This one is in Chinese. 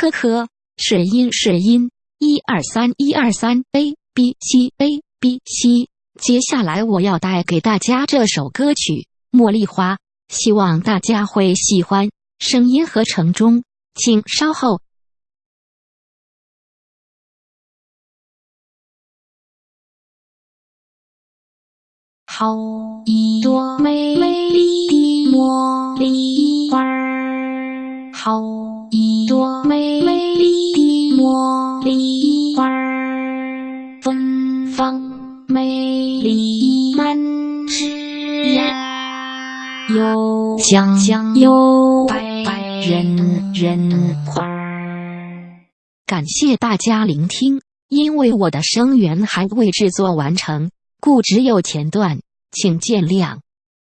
呵呵，是音是音，一二三一二三，A B C A B C。接下来我要带给大家这首歌曲《茉莉花》，希望大家会喜欢。声音合成中，请稍后。好一朵美丽的茉莉花儿，好一朵美丽的茉莉花，芬芳美丽满枝桠，又香又白人人花。感谢大家聆听，因为我的声源还未制作完成。故只有前段，请见谅。